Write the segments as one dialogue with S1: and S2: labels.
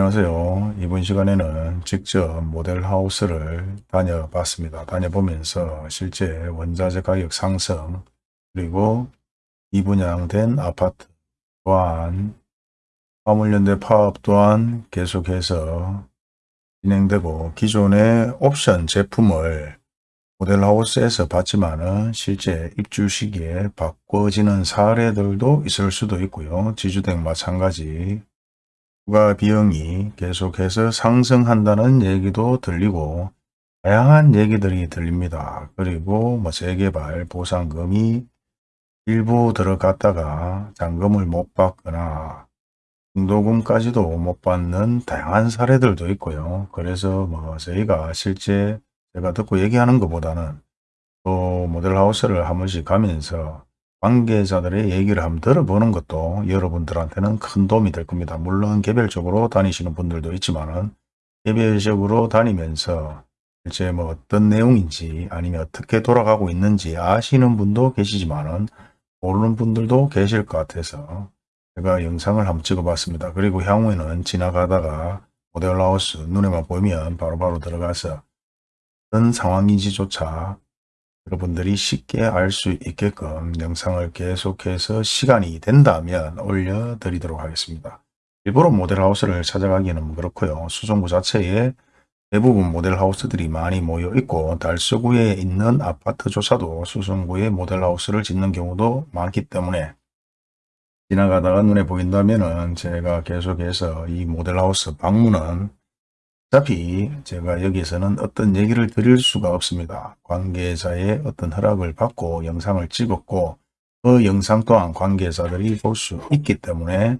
S1: 안녕하세요. 이번 시간에는 직접 모델하우스를 다녀봤습니다. 다녀보면서 실제 원자재 가격 상승 그리고 이분양된 아파트 또한 화물연대 파업 또한 계속해서 진행되고 기존의 옵션 제품을 모델하우스에서 받지만 은 실제 입주 시기에 바꿔지는 사례들도 있을 수도 있고요. 지주택 마찬가지 부가 비용이 계속해서 상승한다는 얘기도 들리고 다양한 얘기들이 들립니다. 그리고 뭐 재개발 보상금이 일부 들어갔다가 잔금을 못 받거나 중도금까지도 못 받는 다양한 사례들도 있고요. 그래서 뭐 저희가 실제 제가 듣고 얘기하는 것보다는 또 모델하우스를 한 번씩 가면서 관계자들의 얘기를 한번 들어보는 것도 여러분들한테는 큰 도움이 될 겁니다. 물론 개별적으로 다니시는 분들도 있지만은 개별적으로 다니면서 실제 뭐 어떤 내용인지 아니면 어떻게 돌아가고 있는지 아시는 분도 계시지만은 모르는 분들도 계실 것 같아서 제가 영상을 한번 찍어봤습니다. 그리고 향후에는 지나가다가 모델하우스 눈에만 보이면 바로 바로 들어가서 어떤 상황인지조차 여러분들이 쉽게 알 수 있게끔 영상을 계속해서 시간이 된다면 올려드리도록 하겠습니다. 일부러 모델하우스를 찾아가기는 그렇고요. 수성구 자체에 대부분 모델하우스들이 많이 모여 있고 달서구에 있는 아파트조차도 수성구에 모델하우스를 짓는 경우도 많기 때문에 지나가다가 눈에 보인다면 제가 계속해서 이 모델하우스 방문은 어차피 제가 여기서는 어떤 얘기를 드릴 수가 없습니다. 관계자의 어떤 허락을 받고 영상을 찍었고 그 영상 또한 관계자들이 볼 수 있기 때문에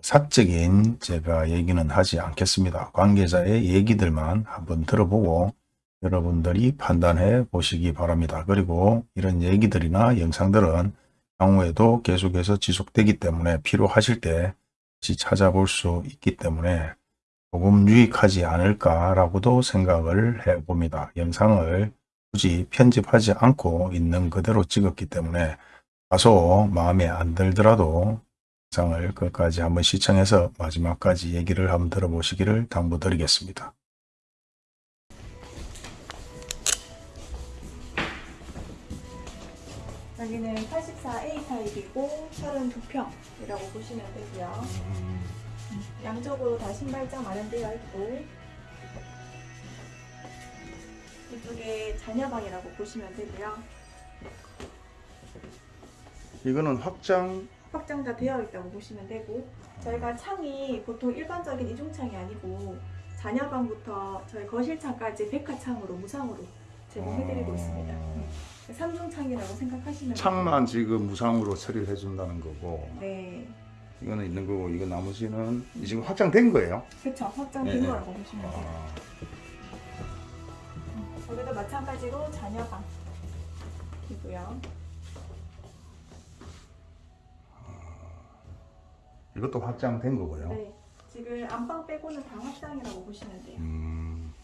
S1: 사적인 제가 얘기는 하지 않겠습니다. 관계자의 얘기들만 한번 들어보고 여러분들이 판단해 보시기 바랍니다. 그리고 이런 얘기들이나 영상들은 향후에도 계속해서 지속되기 때문에 필요하실 때 찾아볼 수 있기 때문에 조금 유익하지 않을까라고도 생각을 해봅니다. 영상을 굳이 편집하지 않고 있는 그대로 찍었기 때문에 다소 마음에 안 들더라도 영상을 끝까지 한번 시청해서 마지막까지 얘기를 한번 들어보시기를 당부드리겠습니다.
S2: 여기는 84A 타입이고 32평이라고 보시면 되고요. 양쪽으로 다 신발장 마련되어 있고 이쪽에 자녀방이라고 보시면 되고요.
S1: 이거는 확장
S2: 확장자 되어 있다고 보시면 되고 저희가 창이 보통 일반적인 이중창이 아니고 자녀방부터 저희 거실창까지 백화창으로 무상으로 제공해드리고 있습니다. 네. 삼중창이라고 생각하시면
S1: 창만 지금 무상으로 처리를 해준다는 거고.
S2: 네,
S1: 이거는 있는 거고 이거 나머지는 지금 확장된 거예요.
S2: 그렇죠. 확장된
S1: 네,
S2: 거라고 보시면 돼요.
S1: 아,
S2: 여기도 마찬가지로 자녀방이고요.
S1: 이것도 확장된 거고요.
S2: 네, 지금 안방 빼고는 다 확장이라고 보시면 돼요.
S1: 음,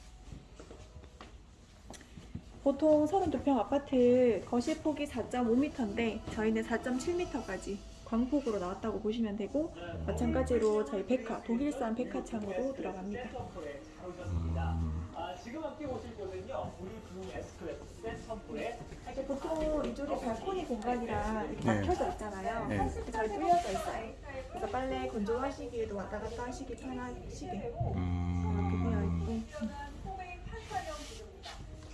S2: 보통 32평 아파트 거실 폭이 4.5m인데 저희는 4.7m까지 광폭으로 나왔다고 보시면 되고 마찬가지로 저희 백화, 독일산 백화창으로 들어갑니다.
S3: 아, 지금 함께 보실 곳은요. 우리 블루 에스크레스 셋 선풀에
S2: 이렇게 보통 이쪽에 발코니 공간이랑 이렇게
S1: 네.
S2: 막혀져 있잖아요.
S1: 네.
S2: 잘 뚫려져 있어요. 그래서 빨래 건조하시기에도 왔다 갔다 하시기 편하시게 이렇게 되어
S1: 음,
S2: 있고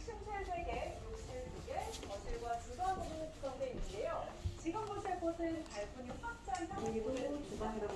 S4: 침실세개, 욕실 2개, 거실과 주방으로 구성되어 있는데요. 지금 보실 곳은 발코니 확장
S2: 여기도 주방이라고 보시면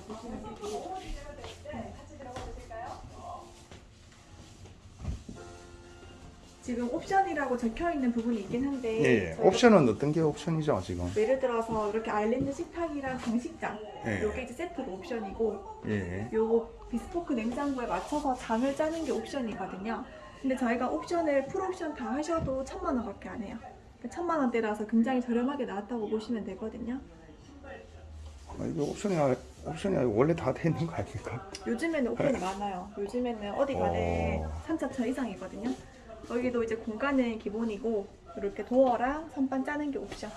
S2: 되고
S4: 기대가 되는데 같이 들어가 보실까요?
S2: 지금 옵션이라고 적혀 있는 부분이 있긴 한데
S1: 예,
S2: 저희가
S1: 옵션은 어떤 게 옵션이죠 지금?
S2: 예를 들어서 이렇게 아일랜드 식탁이랑 장식장
S1: 예.
S2: 요게 이제 세트로 옵션이고
S1: 예.
S2: 요거 비스포크 냉장고에 맞춰서 장을 짜는 게 옵션이거든요 근데 저희가 옵션을 풀옵션 다 하셔도 천만 원밖에 안 해요 그러니까 천만 원대라서 굉장히 저렴하게 나왔다고 보시면 되거든요
S1: 아, 이거 옵션이 아- 옵션이 아니고 원래 다 돼 있는 거 아닙니까?
S2: 요즘에는 옵션이 많아요 요즘에는 어디 가네
S1: 어.
S2: 3차천 이상이거든요 여기도 이제 공간은 기본이고 이렇게 도어랑 선반 짜는 게 옵션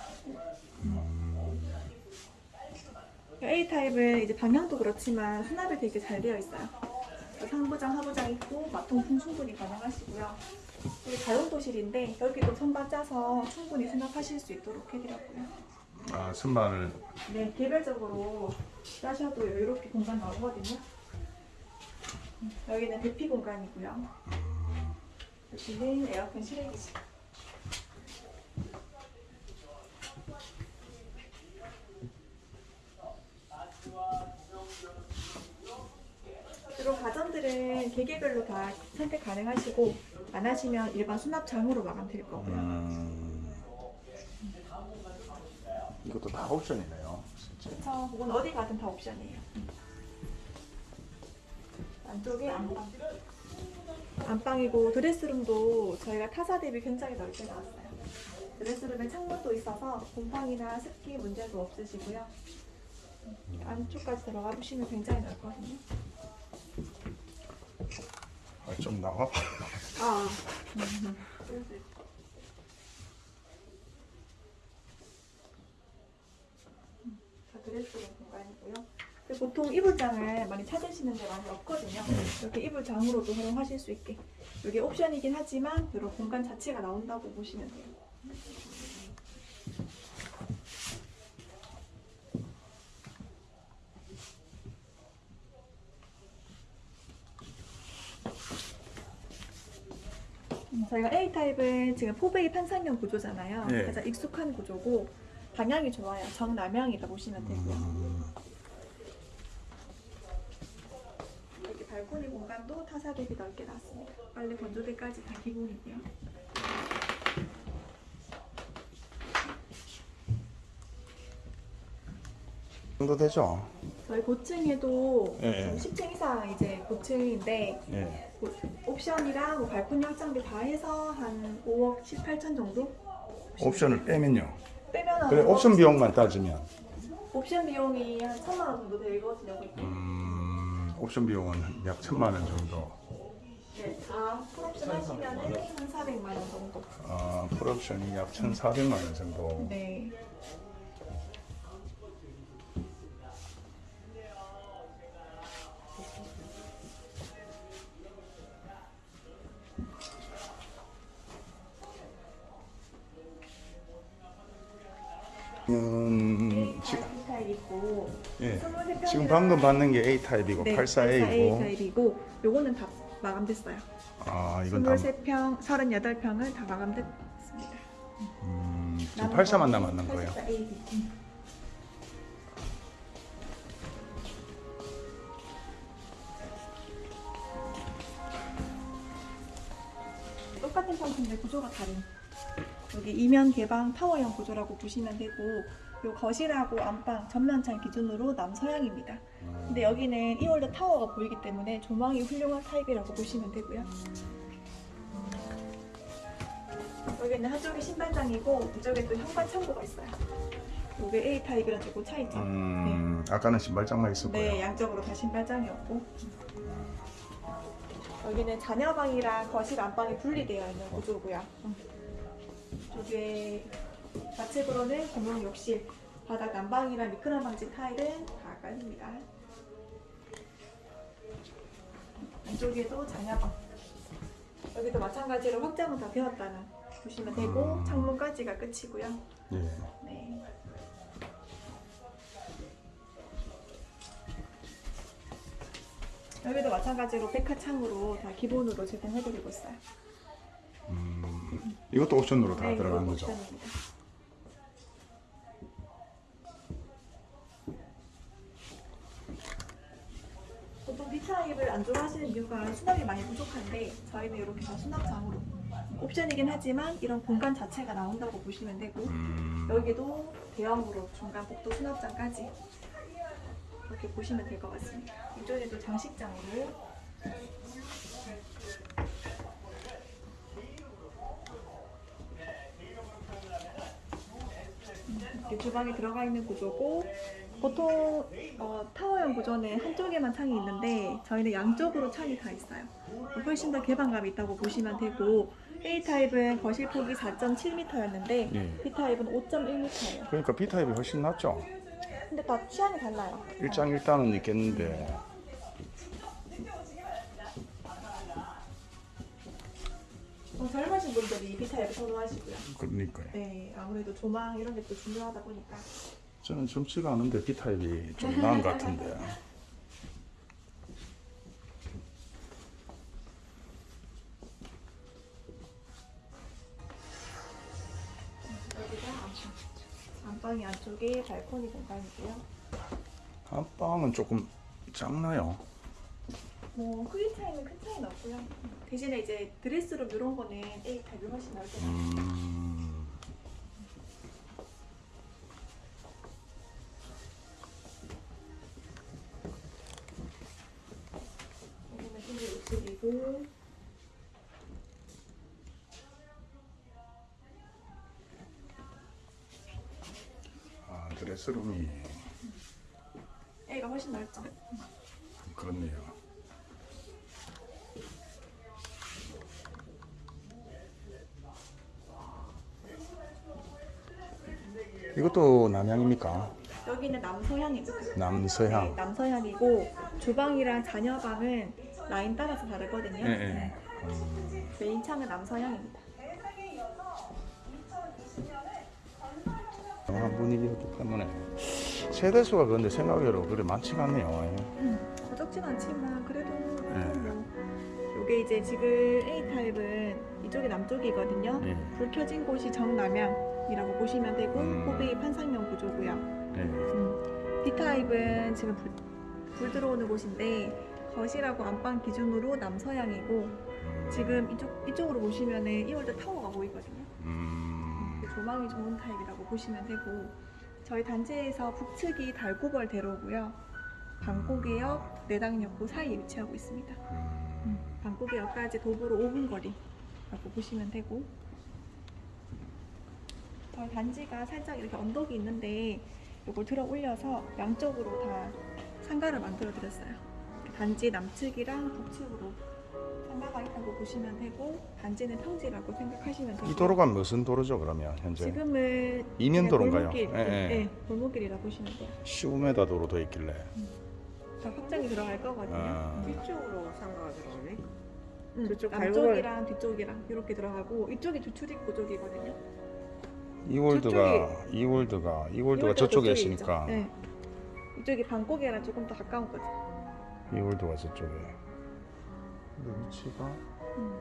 S2: A 타입은 이제 방향도 그렇지만 수납이 되게 잘 되어 있어요. 상부장, 하부장 있고 마통풍 충분히 가능하시고요. 여기 자용도실인데 여기도 선반 짜서 충분히 수납하실 수 있도록 해드렸고요.
S1: 아, 선반을
S2: 네, 개별적으로 짜셔도 여유롭게 공간 나오거든요. 음, 여기는 대피 공간이고요. 여기는 에어컨 실외기실. 주로 가전들은 계계별로 다 선택 가능하시고 안 하시면 일반 수납장으로 마감될 거고요.
S1: 음, 이것도 다 옵션이네요. 진짜.
S2: 그래서 그건 어디 가든 다 옵션이에요. 안쪽에 안방. 안방이고 드레스룸도 저희가 타사 대비 굉장히 넓게 나왔어요. 드레스룸에 창문도 있어서 곰팡이나 습기 문제도 없으시고요. 안쪽까지 들어가 보시면 굉장히 넓거든요.
S1: 아, 좀 나와봐.
S2: 아. 자, 드레스룸 공간이고요. 보통 이불장을 많이 찾으시는 데 많이 없거든요. 이렇게 이불장으로도 활용하실 수 있게. 이게 옵션이긴 하지만 이런 공간 자체가 나온다고 보시면 돼요. 음, 저희가 A타입은 지금 포백이 판상형 구조잖아요.
S1: 네.
S2: 가장 익숙한 구조고 방향이 좋아요. 정남향이라 보시면 되고요. 여기 발코니 공간도 타사 대비 넓게 놨습니다. 빨래 건조대까지 다 기본이고요.
S1: 정도 되죠?
S2: 저희 고층에도
S1: 예, 예.
S2: 10층 이상 이제 고층인데
S1: 예.
S2: 고- 옵션이랑 뭐 발코니 확장비 다 해서 한 5억 7, 8천 정도?
S1: 옵션을 빼면요.
S2: 빼면
S1: 그래, 옵션 비용만 따지면.
S2: 옵션 비용이 한 천만 원 정도 되거든요. 그게.
S1: 음, 옵션 비용은 약 천만 원 정도.
S2: 네, 다 풀옵션 하시면은 한 400만 원 정도.
S1: 아, 풀옵션이 약 1,400만 원 정도.
S2: 네.
S1: 지,
S2: 타입 있고
S1: 예.
S2: 23평
S1: 지금 방금 받는 게 A 타입이고
S2: 네,
S1: 84A이고.
S2: A 타입이고 요거는 다 마감됐어요.
S1: 아, 이건 다
S2: 23평, 38평은 다 마감됐습니다.
S1: 음, 지금 84만 남았는 거예요.
S2: 84A. 음. 똑같은 상품인데 구조가 다른 여기 이면 개방 타워형 구조라고 보시면 되고 요 거실하고 안방 전면창 기준으로 남서향입니다. 근데 여기는 이월드 타워가 보이기 때문에 조망이 훌륭한 타입이라고 보시면 되고요. 여기는 한쪽이 신발장이고 이쪽에 또 현관 창고가 있어요. 이게 A 타입이랑 조금 차이죠.
S1: 음, 아까는 신발장만 있었고요.
S2: 네, 양쪽으로 다 신발장이었고 여기는 자녀방이랑 거실 안방이 분리되어 있는 구조고요. 음. 이쪽에 좌측으로는 공용 욕실, 바닥 난방이랑 미끄럼 방지 타일은 다 깔립니다. 이쪽에도 자녀방. 여기도 마찬가지로 확장은 다 되었다는 보시면 되고
S1: 음.
S2: 창문까지가 끝이고요.
S1: 예.
S2: 네. 여기도 마찬가지로 백화창으로 다 기본으로 제공해드리고 있어요.
S1: 음, 이것도 옵션으로 다
S2: 네, 이거
S1: 거죠.
S2: 옵션입니다. 보통 B타입을 안 좋아하시는 이유가 수납이 많이 부족한데 저희는 이렇게 다 수납장으로 옵션이긴 하지만 이런 공간 자체가 나온다고 보시면 되고
S1: 음,
S2: 여기도 대형으로 중간 복도 수납장까지 이렇게 보시면 될 것 같습니다. 이쪽에도 장식장으로 주방에 들어가 있는 구조고 보통 어, 타워형 구조는 한쪽에만 창이 있는데 저희는 양쪽으로 창이 다 있어요. 훨씬 더 개방감이 있다고 보시면 되고 A 타입은 거실 폭이 4.7m였는데
S1: 예.
S2: B 타입은 5.1m예요.
S1: 그러니까 B 타입이 훨씬 낫죠.
S2: 근데 다 취향이 달라요.
S1: 일장일단은 있겠는데
S2: 보통 젊으신 분들이 B타입을 선호하시고요.
S1: 그러니까요.
S2: 네, 아무래도 조망 이런 게 또 중요하다 보니까
S1: 저는 젊지가 않은데 B타입이 좀 나은 것 같은데.
S2: 안방. 안방이 안쪽에 발코니 공간이고요.
S1: 안방은 조금 작나요?
S2: 뭐 크기 차이는 큰 차이는 없고요. 대신에 이제 드레스룸 이런 거는 A 타입이 훨씬 나을 것 같아요.
S1: 음,
S2: 여기는 신기 욕실이고
S1: 아, 드레스룸이
S2: A가 훨씬 넓죠.
S1: 그렇네요. 이것도 남향입니까?
S2: 여기는 남서향이죠.
S1: 남서향.
S2: 네, 남서향이고 주방이랑 자녀방은 라인 따라서 다르거든요.
S1: 예, 예.
S2: 네.
S1: 음,
S2: 메인 창은 남서향입니다.
S4: 대상에 이어서 2020년에
S1: 한 분위기 이렇기 때문에 세대수가 그런데 생각외로 그래 많지가 않네요.
S2: 부족진 않지만 그래도
S1: 네.
S2: 뭐 요게 이제 지금 A 타입은 이쪽이 남쪽이거든요.
S1: 예.
S2: 불 켜진 곳이 정남향 이라고 보시면 되고
S1: 음.
S2: 호비 판상형 구조고요.
S1: 예.
S2: 음, B 타입은 지금 불, 불 들어오는 곳인데 거실하고 안방 기준으로 남서향이고
S1: 음,
S2: 지금 이쪽 이쪽으로 보시면은 이월드 타워가 보이거든요.
S1: 음,
S2: 그 조망이 좋은 타입이라고 보시면 되고 저희 단지에서 북측이 달고벌 대로고요. 방고개역, 내당역구 사이에 위치하고 있습니다.
S1: 음.
S2: 방고개역까지 도보로 5분 거리라고 보시면 되고 저희 단지가 살짝 이렇게 언덕이 있는데 이걸 들어 올려서 양쪽으로 다 상가를 만들어 드렸어요. 단지 남측이랑 북측으로 상가가 있다고 보시면 되고 단지는 평지라고 생각하시면 되고
S1: 이 도로가 무슨 도로죠 그러면 현재?
S2: 지금은
S1: 이면 도로인가요?
S2: 골목길,
S1: 예, 예.
S2: 네, 골목길이라 보시면 돼요.
S1: 15m 도로 돼 있길래.
S2: 더 확장이 들어갈 거거든요.
S1: 아.
S5: 뒤쪽으로 상가가 들어오네.
S2: 음,
S5: 저쪽
S2: 남쪽이랑 뒤쪽이랑 이렇게 들어가고 이쪽이 주출입구 쪽이거든요.
S1: 이월드가 이월드가 이월드가 저쪽에 있으니까.
S2: 네. 이쪽이 방고개랑 조금 더 가까운 거죠.
S1: 이월드가 저쪽에. 근데 위치가
S2: 음.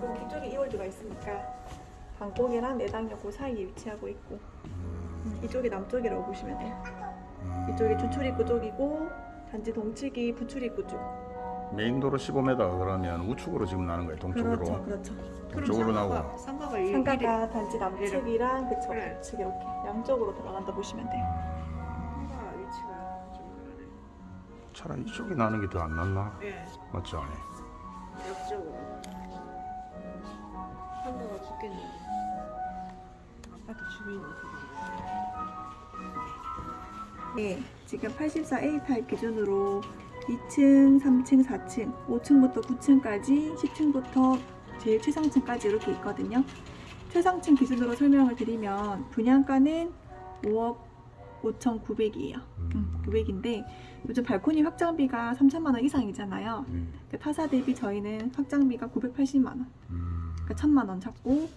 S2: 그리고 뒤쪽에 이월드가 있으니까 방고개랑 내당역 그 사이에 위치하고 있고 음, 이쪽이 남쪽이라고 보시면 돼요.
S1: 음,
S2: 이쪽이 주출입구 쪽이고 단지 동측이 부출입구 쪽.
S1: 메인 도로 15m 그러면 우측으로 지금 나는 거예요 동쪽으로.
S2: 그렇죠, 그렇죠.
S1: 동쪽으로 나고.
S5: 상가가 이
S2: 상가가 단지 남측이랑 그쵸
S5: 그래.
S2: 북측 이렇게 양쪽으로 들어간다 보시면 돼요.
S5: 상가 위치가 좀 그러네.
S1: 차라리 이쪽이 나는 게 더 안 낫나?
S5: 예,
S1: 맞죠?
S5: 옆쪽으로. 상가가 죽겠네. 아파트 주민이
S2: 네, 지금 84A 타입 기준으로 2층, 3층, 4층, 5층부터 9층까지, 10층부터 제일 최상층까지 이렇게 있거든요. 최상층 기준으로 설명을 드리면 분양가는 5억 5,900이에요. 음, 900인데 요즘 발코니 확장비가 3천만 원 이상이잖아요.
S1: 음,
S2: 그 타사 대비 저희는 확장비가 980만 원,
S1: 음.
S2: 그러니까 1천만 원 잡고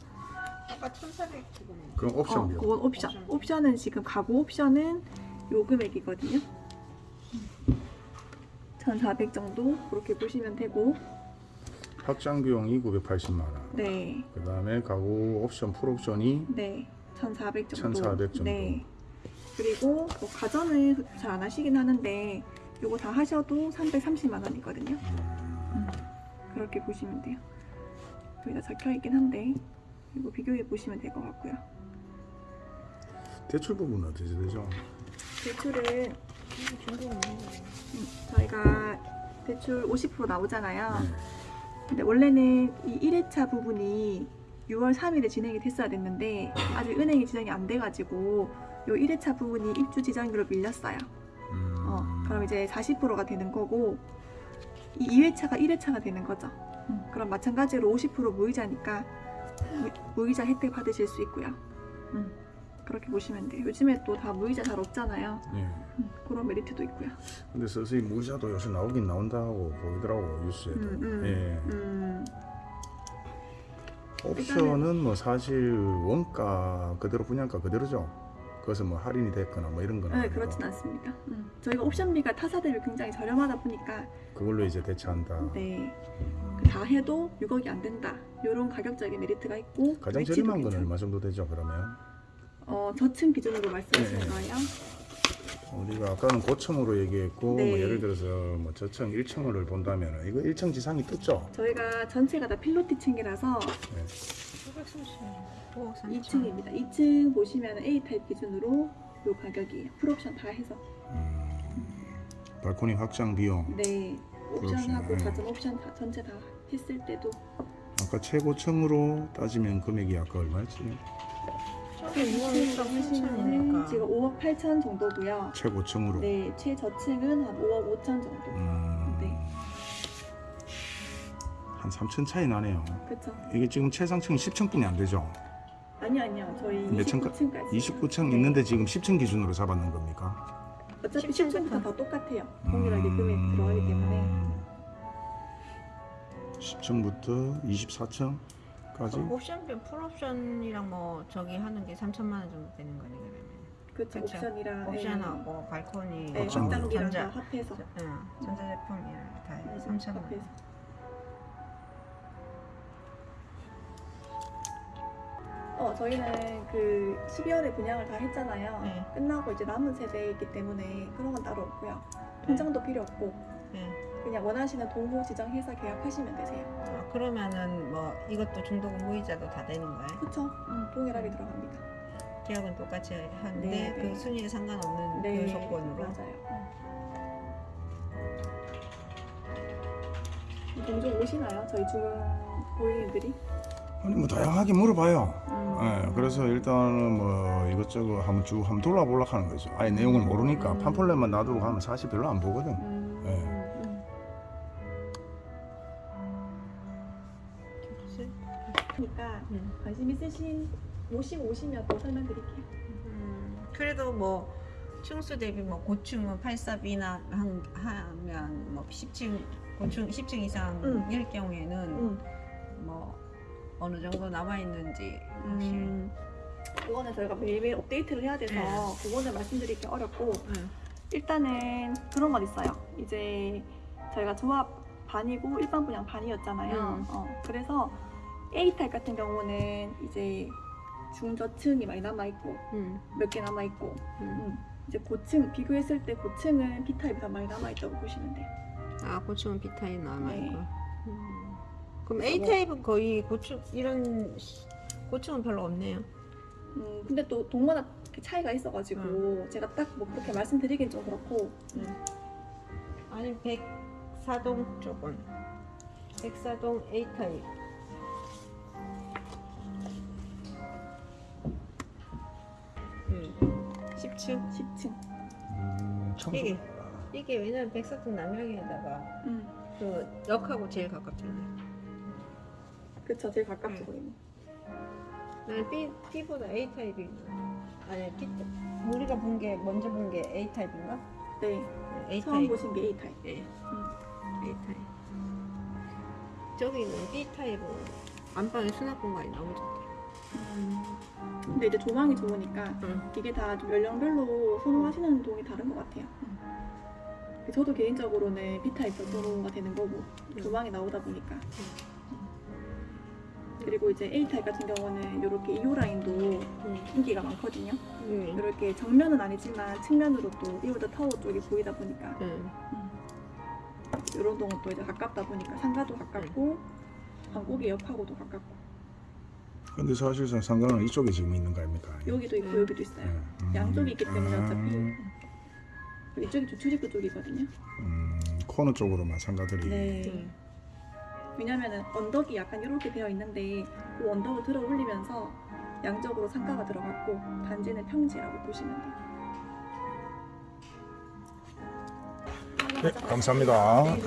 S5: 아까 1,400 지금.
S1: 그럼
S2: 어,
S1: 옵션비요.
S2: 그건 옵션.
S5: 옵션.
S2: 옵션 은 지금 가구 옵션은 요 금액이거든요. 1,400 정도 그렇게 보시면 되고
S1: 확장 비용이 980만 원.
S2: 네.
S1: 그 다음에 가구 옵션 풀옵션이
S2: 네. 1,400 정도.
S1: 1,400 정도.
S2: 네. 그리고 뭐 가전을 잘 안 하시긴 하는데 요거 다 하셔도 330만 원이거든요.
S1: 음,
S2: 그렇게 보시면 돼요. 여기다 적혀 있긴 한데 이거 비교해 보시면 될 것 같고요.
S1: 대출 부분은 어떻게 되죠?
S2: 음, 저희가 대출 50% 나오잖아요.
S1: 네.
S2: 근데 원래는 이 1회차 부분이 6월 3일에 진행이 됐어야 됐는데 아직 은행이 진행이 안 돼가지고 요 1회차 부분이 입주 지정으로 밀렸어요.
S1: 음,
S2: 어, 그럼 이제 40%가 되는 거고 이 2회차가 1회차가 되는 거죠. 음, 그럼 마찬가지로 50% 무이자니까 무, 무이자 혜택 받으실 수 있고요. 음, 그렇게 보시면 돼요. 요즘에 또 다 무이자 잘 없잖아요.
S1: 예.
S2: 음, 그런 메리트도 있고요.
S1: 근데 서서히 무이자도 요새 나오긴 나온다고 보이더라고 뉴스에도.
S2: 음, 음,
S1: 예.
S2: 음,
S1: 옵션은 뭐 사실 원가 그대로 분양가 그대로죠. 그래서 뭐 할인이 됐거나 뭐 이런 거는
S2: 네,
S1: 아니고
S2: 그렇진 않습니다. 음, 저희가 옵션비가 타사 대비 굉장히 저렴하다 보니까
S1: 그걸로 이제 대체한다.
S2: 네, 그다 해도 6억이 안 된다. 이런 가격적인 메리트가 있고
S1: 가장 저렴한
S2: 괜찮고.
S1: 얼마 정도 되죠 그러면?
S2: 어, 저층 기준으로 말씀하시는
S1: 네.
S2: 거예요?
S1: 우리가 아까는 고층으로 얘기했고
S2: 네.
S1: 뭐 예를 들어서 뭐 저층 1층을 본다면 이거 1층 지상이 떴죠?
S2: 저희가 전체가 다 필로티 층이라서
S5: 930. 5억 3천.
S2: 2층입니다. 2층 보시면 A 타입 기준으로 요 가격이에요. 풀옵션 다 해서.
S1: 음, 발코니 확장 비용
S2: 네, 옵션하고
S1: 네.
S2: 가전 옵션 다 전체 다 했을 때도
S1: 아까 최고층으로 따지면 금액이 아까 얼마였지?
S5: 저게 6억 3천이니까.
S2: 지금 5억 8천 정도고요.
S1: 최고층으로
S2: 네, 최저층은 한 5억 5천 정도.
S1: 음,
S2: 네.
S1: 한 3천 차이 나네요
S2: 그렇죠.
S1: 이게 지금 최상층이 10층뿐이 안 되죠?
S2: 아니요, 아니요. 저희
S1: 몇 층까-
S2: 29층까지.
S1: 29층
S2: 네.
S1: 있는데 지금 10층 기준으로 잡았는 겁니까?
S2: 어차피
S5: 10층
S2: 10층부터 다 똑같아요. 동일하게 금액 들어가기 때문에.
S1: 음. 10층부터 24층 까지
S5: 옵션비 풀옵션이랑 뭐 저기 하는 게 3천만 원 정도 되는 거네 그러면.
S2: 그렇죠.
S5: 그쵸.
S2: 옵션이랑
S5: 옵션하고 발코니,
S2: 네,
S5: 뭐
S2: 확장비랑
S5: 전자,
S2: 다 합해서.
S5: 응, 전자제품이랑 다
S2: 네,
S5: 3천만 원.
S2: 합해서. 어, 저희는 그 12월에 분양을 다 했잖아요.
S5: 네.
S2: 끝나고 이제 남은 세대이기 때문에 그런 건 따로 없고요. 통장도 필요 없고
S5: 네.
S2: 그냥 원하시는 동호 지정해서 계약하시면 되세요.
S5: 아, 그러면은 뭐 이것도 중도금 무이자도 다 되는 거예요?
S2: 그쵸? 음, 동일하게 들어갑니다.
S5: 계약은 똑같이 하는데
S2: 네, 네.
S5: 그 순위에 상관없는 그 조건으로.
S2: 맞아요. 음. 종종 오시나요? 저희 중흥 고객님들이?
S1: 아니 뭐 다양하게 물어봐요.
S2: 음.
S1: 예, 그래서 일단은 뭐 이것저것 한번 쭉 한번 돌아보려 하는 거죠. 아예 내용을 모르니까
S2: 음.
S1: 팜플렛만 놔두고 가면 사실 별로 안 보거든.
S2: 음. 관심 있으신 모시고 오시면 또 설명드릴게요.
S5: 음, 그래도 뭐 층수 대비 뭐 고층은 84B나 한, 하면 뭐 10층 고층 10층 이상
S2: 음.
S5: 일 경우에는
S2: 음.
S5: 뭐 어느 정도 남아 있는지 사실
S2: 음. 그거는 저희가 매일매일 업데이트를 해야 돼서
S5: 네.
S2: 그거는 말씀드리기 어렵고
S5: 응.
S2: 일단은 그런 건 있어요. 이제 저희가 조합 반이고 일반 분양 반이었잖아요.
S5: 음.
S2: 어, 그래서 A 타입 같은 경우는 이제 중저층이 많이 남아 있고
S5: 음,
S2: 몇개 남아 있고
S5: 음.
S2: 음. 이제 고층 비교했을 때 고층은 B 타입이 더 많이 남아 있다고 보시면 돼요.
S5: 아 고층은 B 타입 남아
S2: 네.
S5: 있고. 음. 그럼
S2: 그래서
S5: A
S2: 뭐-
S5: 타입은 거의 고층 이런 고층은 별로 없네요.
S2: 음, 근데 또 동원화 차이가 있어가지고 제가 딱 뭐 그렇게 말씀드리긴 좀 그렇고
S5: 아니 백사동 쪽은 백사동 A 타입. 10층.
S2: 10층.
S1: 음, 청소-
S5: 이게 이게 왜냐면 백사동 남향에다가
S2: 음.
S5: 그 역하고 제일 가깝잖아요.
S2: 그쵸 제일 가깝죠
S5: 음.
S2: 거기는.
S5: 나는 B B보다 A 타입이 아니 B 타- 우리가 본 게 먼저 본 게 A 타입인가?
S2: 네.
S5: 네, A
S2: 처음
S5: 타입.
S2: 보신 게 A 타입.
S5: 예.
S2: 음.
S5: A 타입. 저기는 B 타입은 안방에 수납 공간이 너무 좋대.
S2: 음. 근데 이제 조망이 좋으니까
S5: 응.
S2: 이게 다좀 연령별로 선호하시는 동이 다른 것 같아요. 음. 저도 개인적으로는 B 타입 더 선호가 되는 거고
S5: 음.
S2: 조망이 나오다 보니까. 음. 그리고 이제 A 타입 같은 경우는 이렇게 2호 라인도
S5: 응.
S2: 인기가 많거든요.
S5: 응.
S2: 이렇게 정면은 아니지만 측면으로 또 이오더 타워 쪽이 보이다 보니까
S5: 응.
S2: 이런 동은 또 이제 가깝다 보니까 상가도 가깝고 방곡이 옆하고도 가깝고
S1: 근데 사실상 상가는 이쪽에 지금 있는 거 아닙니까?
S2: 여기도 있고
S5: 음.
S2: 여기도 있어요.
S1: 예. 음,
S2: 양쪽이 있기 때문에
S1: 아,
S2: 어차피 음. 이쪽이 주출입구 쪽이거든요.
S1: 음, 코너 쪽으로만 상가들이
S2: 네. 왜냐면은 언덕이 약간 이렇게 되어 있는데 그 언덕을 들어 올리면서 양쪽으로 상가가 들어갔고 단지는 평지라고 보시면 돼요.
S1: 네, 감사합니다.
S2: 네,